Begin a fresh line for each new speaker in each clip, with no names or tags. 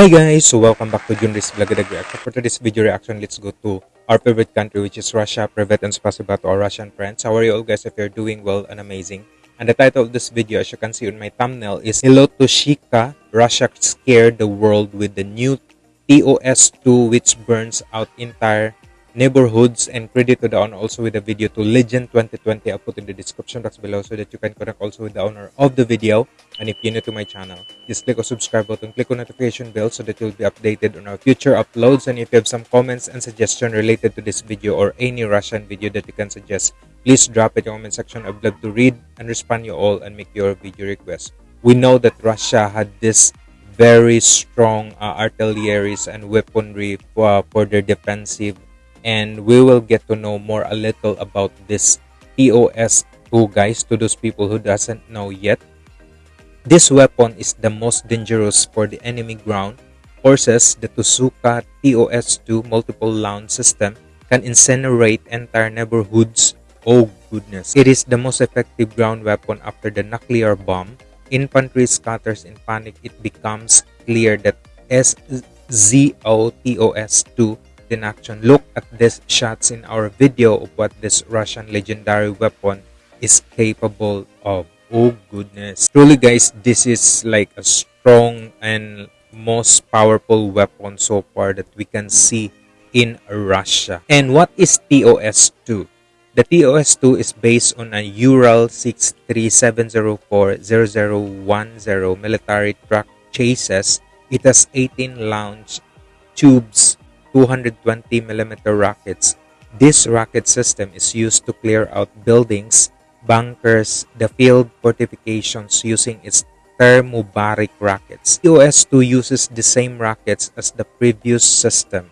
Hi guys, so welcome back to Junris Vlogadaga reaction. For today's video reaction, let's go to our favorite country which is Russia. Private and spasiba to our Russian friends. How are you all guys if you're doing well and amazing? And the title of this video as you can see on my thumbnail is Hello to Shika, Russia scared the world with the new TOS2 which burns out entire neighborhoods and credit to the owner. Also with the video to legend 2020 i'll put in the description box below so that you can connect also with the owner of the video. And if you're new to my channel just click on subscribe button click on notification bell so that you'll be updated on our future uploads. And if you have some comments and suggestion related to this video or any russian video that you can suggest please drop it in the comment section. I'd love to read and respond you all and make your video request. We know that russia had this very strong uh, artilleries and weaponry for, for their defensive and we will get to know more a little about this TOS2 guys to those people who doesn't know yet. This weapon is the most dangerous for the enemy ground forces. The Tusuka TOS2 multiple launch system can incinerate entire neighborhoods. Oh goodness. It is the most effective ground weapon after the nuclear bomb. Infantry scatters in panic. It becomes clear that SZO TOS2 in action. Look at these shots in our video of what this Russian legendary weapon is capable of. Oh goodness. Truly guys, this is like a strong and most powerful weapon so far that we can see in Russia. And what is TOS-2? The TOS-2 is based on a Ural 63704-0010 military truck chases. It has 18 launch tubes 220 millimeter rockets. This rocket system is used to clear out buildings, bunkers, the field fortifications using its thermobaric rockets. TOS-2 uses the same rockets as the previous system.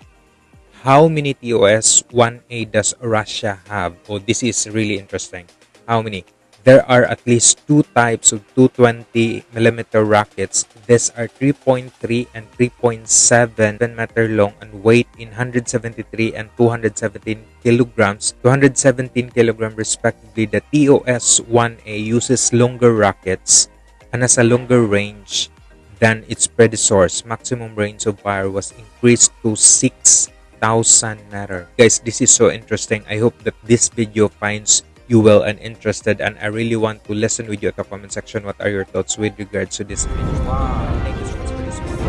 How many TOS-1A does Russia have? Oh, this is really interesting. How many? There are at least two types of 220 millimeter rockets. These are 3.3 and 3.7 meter long and weight in 173 and 217 kilograms, 217 kilogram respectively. The TOS-1A uses longer rockets and has a longer range than its predecessors. Maximum range of fire was increased to 6,000 meter. Guys, this is so interesting. I hope that this video finds you well and interested and I really want to listen with you at the comment section what are your thoughts with regards to this video. Wow, thank you so much for this one.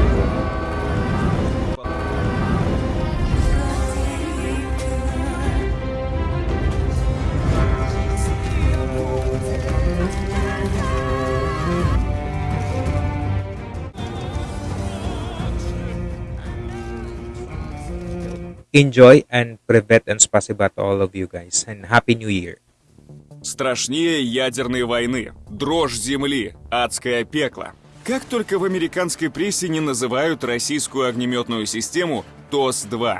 Enjoy and privet and spasiba to all of you guys and Happy New Year.
Страшнее ядерной войны, дрожь земли, адское пекло. Как только в американской прессе не называют российскую огнеметную систему ТОС-2.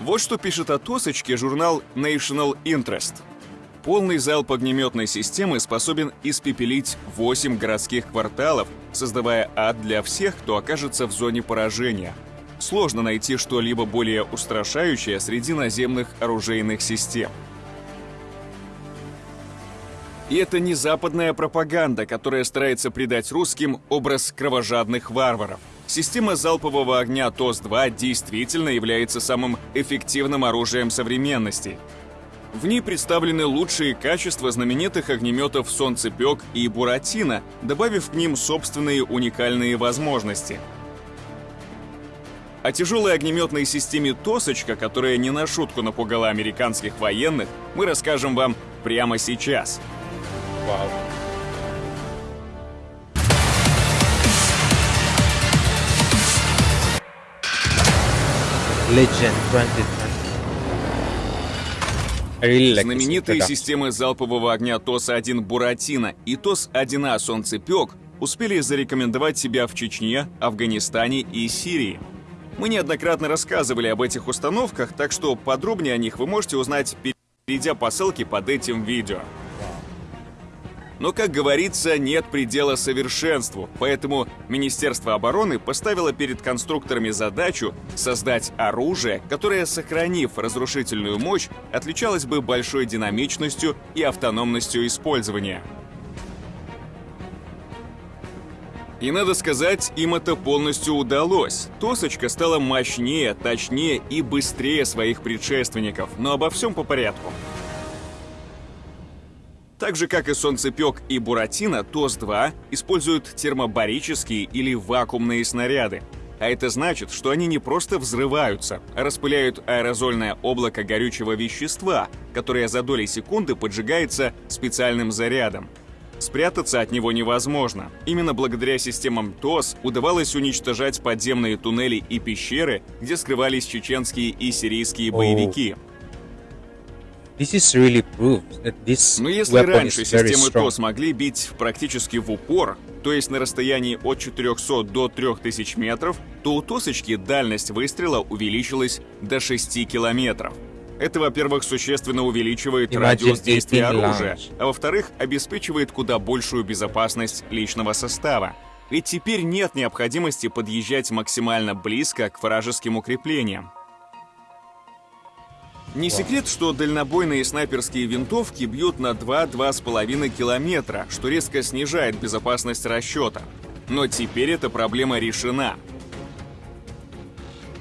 Вот что пишет о ТОСочке журнал National Interest. Полный залп огнеметной системы способен испепелить 8 городских кварталов, создавая ад для всех, кто окажется в зоне поражения. Сложно найти что-либо более устрашающее среди наземных оружейных систем. И это не западная пропаганда, которая старается придать русским образ кровожадных варваров. Система залпового огня ТОС-2 действительно является самым эффективным оружием современности. В ней представлены лучшие качества знаменитых огнеметов «Солнцепек» и «Буратино», добавив к ним собственные уникальные возможности. О тяжелой огнеметной системе «Тосочка», которая не на шутку напугала американских военных, мы расскажем вам прямо сейчас – Wow.
Legend 2020. Really like
Знаменитые системы залпового огня ТОС-1 «Буратино» и ТОС-1А «Солнцепек» успели зарекомендовать себя в Чечне, Афганистане и Сирии. Мы неоднократно рассказывали об этих установках, так что подробнее о них вы можете узнать, перейдя по ссылке под этим видео. Но, как говорится, нет предела совершенству, поэтому Министерство обороны поставило перед конструкторами задачу создать оружие, которое, сохранив разрушительную мощь, отличалось бы большой динамичностью и автономностью использования. И надо сказать, им это полностью удалось. Тосочка стала мощнее, точнее и быстрее своих предшественников, но обо всем по порядку. Так же, как и Солнцепек и Буратино, ТОС-2 используют термобарические или вакуумные снаряды. А это значит, что они не просто взрываются, а распыляют аэрозольное облако горючего вещества, которое за доли секунды поджигается специальным зарядом. Спрятаться от него невозможно. Именно благодаря системам ТОС удавалось уничтожать подземные туннели и пещеры, где скрывались чеченские и сирийские боевики.
This is really proof that this
Но если
weapon
раньше системы. ТОС могли бить практически в упор, то есть на расстоянии от 400 до 3000 метров, то у ТОСочки дальность выстрела увеличилась до 6 километров. Это, во-первых, существенно увеличивает
Imagine
радиус действия
18
оружия, а во-вторых, обеспечивает куда большую безопасность личного состава. Ведь теперь нет необходимости подъезжать максимально близко к вражеским укреплениям. Не секрет, что дальнобойные снайперские винтовки бьют на 2-2,5 километра, что резко снижает безопасность расчета. Но теперь эта проблема решена.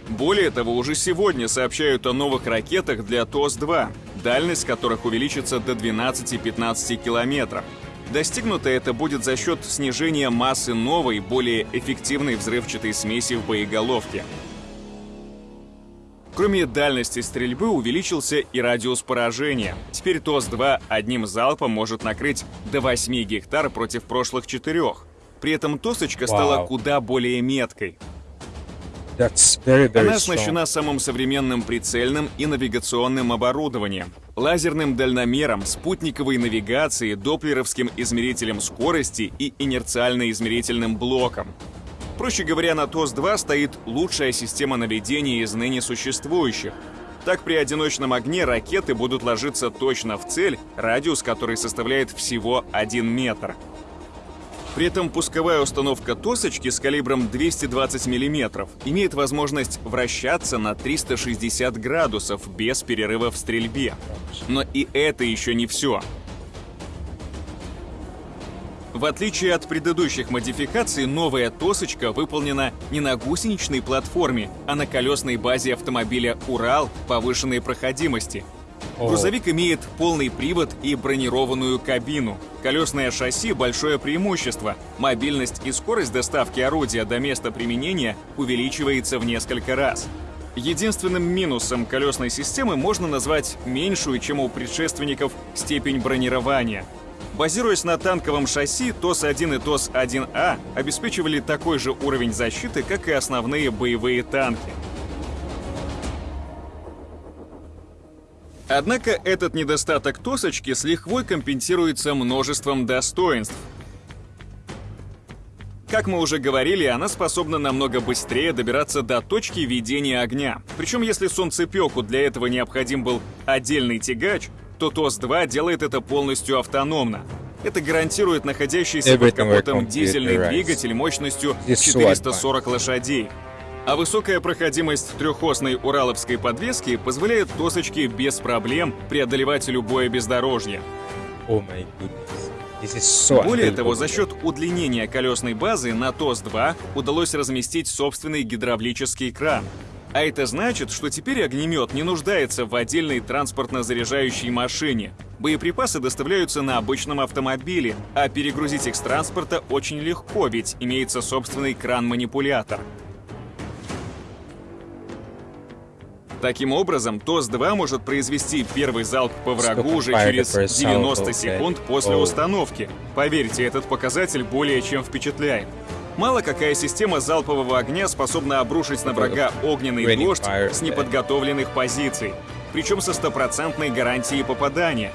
Более того, уже сегодня сообщают о новых ракетах для ТОС-2, дальность которых увеличится до 12-15 километров. Достигнуто это будет за счет снижения массы новой, более эффективной взрывчатой смеси в боеголовке. Кроме дальности стрельбы увеличился и радиус поражения. Теперь ТОС-2 одним залпом может накрыть до 8 гектар против прошлых четырех. При этом ТОСочка стала
Вау.
куда более меткой.
That's very, very
Она оснащена самым современным прицельным и навигационным оборудованием, лазерным дальномером, спутниковой навигацией, доплеровским измерителем скорости и инерциально-измерительным блоком. Проще говоря, на ТОС-2 стоит лучшая система наведения из ныне существующих. Так при одиночном огне ракеты будут ложиться точно в цель, радиус которой составляет всего 1 метр. При этом пусковая установка Тосочки с калибром 220 мм имеет возможность вращаться на 360 градусов без перерыва в стрельбе. Но и это еще не все. В отличие от предыдущих модификаций, новая Тосочка выполнена не на гусеничной платформе, а на колесной базе автомобиля «Урал» повышенной проходимости.
О.
Грузовик имеет полный привод и бронированную кабину. Колесное шасси – большое преимущество. Мобильность и скорость доставки орудия до места применения увеличивается в несколько раз. Единственным минусом колесной системы можно назвать меньшую, чем у предшественников, степень бронирования. Базируясь на танковом шасси, ТОС-1 и ТОС-1А обеспечивали такой же уровень защиты, как и основные боевые танки. Однако этот недостаток Тосочки с лихвой компенсируется множеством достоинств. Как мы уже говорили, она способна намного быстрее добираться до точки ведения огня. Причем если солнцепеку для этого необходим был отдельный тягач, то ТОС-2 делает это полностью автономно. Это гарантирует находящийся под капотом дизельный двигатель мощностью
This is so
440 лошадей. А высокая проходимость трехосной ураловской подвески позволяет Тосочке без проблем преодолевать любое бездорожье.
Oh my goodness. So
Более того, за счет удлинения колесной базы на ТОС-2 удалось разместить собственный гидравлический кран. А это значит, что теперь огнемет не нуждается в отдельной транспортно-заряжающей машине. Боеприпасы доставляются на обычном автомобиле, а перегрузить их с транспорта очень легко, ведь имеется собственный кран-манипулятор. Таким образом, ТОС-2 может произвести первый залп по врагу уже через
first salvo,
90
okay.
секунд после установки. Поверьте, этот показатель более чем впечатляет. Мало какая система залпового огня способна обрушить на врага огненный дождь с неподготовленных позиций, причем со стопроцентной гарантией попадания.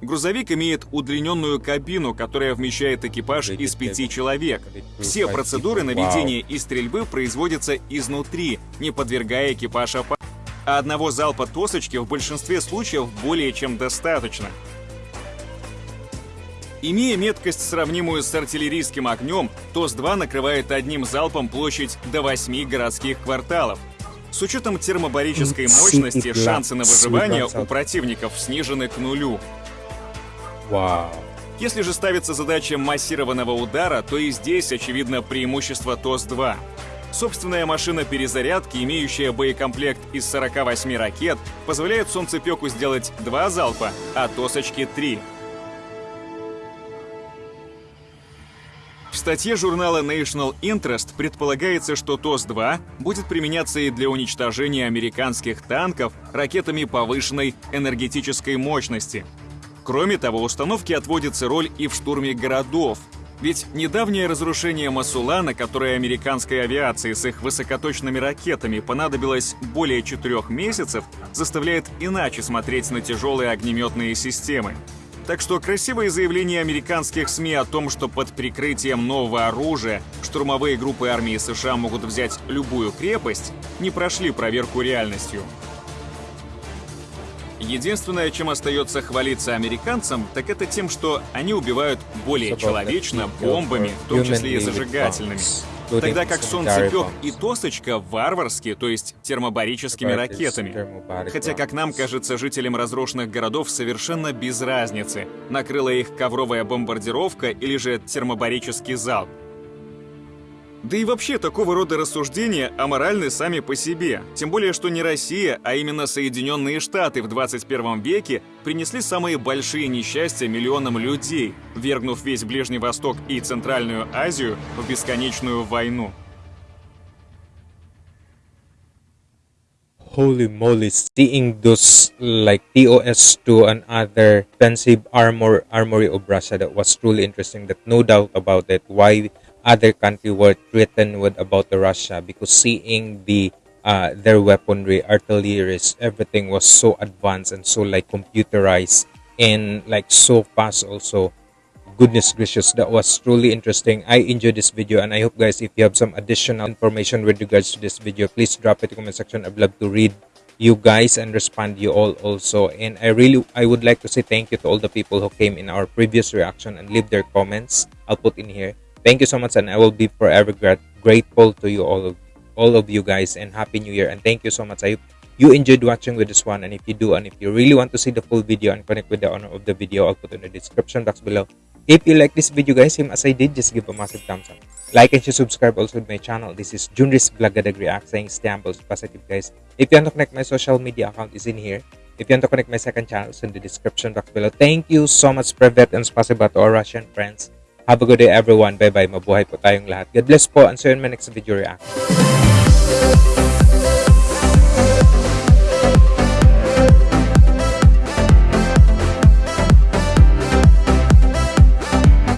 Грузовик имеет удлиненную кабину, которая вмещает экипаж из пяти человек. Все процедуры наведения и стрельбы производятся изнутри, не подвергая экипаж опасности. А одного залпа тосочки в большинстве случаев более чем достаточно. Имея меткость, сравнимую с артиллерийским огнем, ТОС-2 накрывает одним залпом площадь до 8 городских кварталов. С учетом термобарической мощности, шансы на выживание у противников снижены к нулю.
Wow.
Если же ставится задача массированного удара, то и здесь очевидно преимущество ТОС-2. Собственная машина перезарядки, имеющая боекомплект из 48 ракет, позволяет Солнцепеку сделать два залпа, а Тосочке — три. Статье журнала National Interest предполагается, что ТОС-2 будет применяться и для уничтожения американских танков ракетами повышенной энергетической мощности. Кроме того, установке отводится роль и в штурме городов, ведь недавнее разрушение Масулана, которое американской авиации с их высокоточными ракетами понадобилось более четырех месяцев, заставляет иначе смотреть на тяжелые огнеметные системы. Так что красивые заявления американских СМИ о том, что под прикрытием нового оружия штурмовые группы армии США могут взять любую крепость, не прошли проверку реальностью. Единственное, чем остается хвалиться американцам, так это тем, что они убивают более человечно бомбами, в том числе и зажигательными. Тогда как Солнцепек и Тосочка варварски, то есть термобарическими ракетами. Хотя, как нам кажется, жителям разрушенных городов совершенно без разницы, накрыла их ковровая бомбардировка или же термобарический залп. Да и вообще такого рода рассуждения аморальны сами по себе. Тем более, что не Россия, а именно Соединенные Штаты в 21 веке принесли самые большие несчастья миллионам людей, вергнув весь Ближний Восток и Центральную Азию в бесконечную войну.
Holy moly, seeing those like TOS2 and other armor armory of Russia that was truly interesting that no doubt about it why other country were threatened with about the Russia because seeing the uh, their weaponry, artillery, everything was so advanced and so like computerized and like so fast also. Goodness gracious, that was truly interesting. I enjoyed this video and I hope guys if you have some additional information with regards to this video, please drop it in the comment section. I'd love to read you guys and respond you all also and i really i would like to say thank you to all the people who came in our previous reaction and leave their comments i'll put in here thank you so much and i will be forever grateful to you all of all of you guys and happy new year and thank you so much. I you enjoyed watching with this one and if you do and if you really want to see the full video and connect with the owner of the video i'll put in the description box below. If you like this video guys same as i did just give a massive thumbs up. Like and subscribe also to my channel. This is junris blagadag react saying stambles positive guys. If you want to connect my social media account is in here. If you want to connect my second channel it's in the description box below. Thank you so much privet and spasiba to our russian friends Have a good day everyone. Bye-bye. Mabuhay po tayong lahat. God bless po. And see you in my next video reaction.